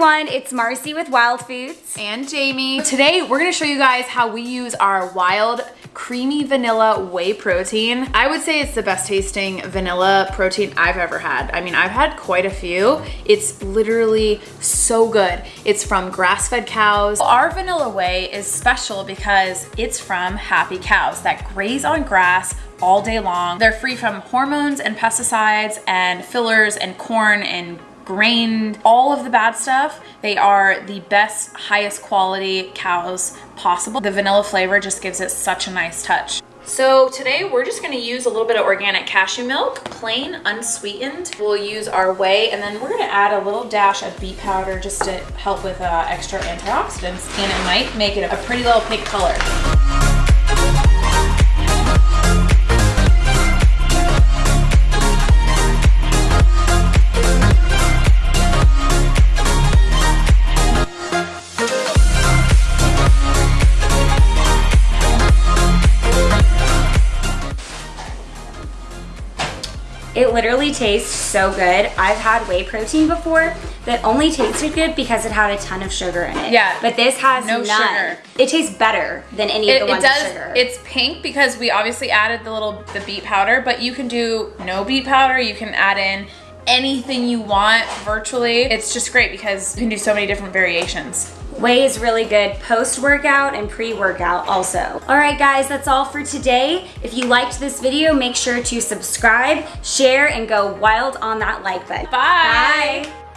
everyone, it's Marcy with Wild Foods. And Jamie. Today we're gonna show you guys how we use our wild creamy vanilla whey protein. I would say it's the best tasting vanilla protein I've ever had. I mean, I've had quite a few. It's literally so good. It's from grass-fed cows. Our vanilla whey is special because it's from happy cows that graze on grass all day long. They're free from hormones and pesticides and fillers and corn and grain, all of the bad stuff. They are the best, highest quality cows possible. The vanilla flavor just gives it such a nice touch. So today we're just gonna use a little bit of organic cashew milk, plain, unsweetened. We'll use our whey and then we're gonna add a little dash of beet powder just to help with uh, extra antioxidants and it might make it a pretty little pink color. It literally tastes so good. I've had whey protein before that only tasted good because it had a ton of sugar in it. Yeah. But this has No none. sugar. It tastes better than any It, of the it ones does, with sugar. it's pink because we obviously added the little, the beet powder, but you can do no beet powder. You can add in anything you want virtually. It's just great because you can do so many different variations. Whey is really good post-workout and pre-workout also. All right guys, that's all for today. If you liked this video, make sure to subscribe, share, and go wild on that like button. Bye. Bye.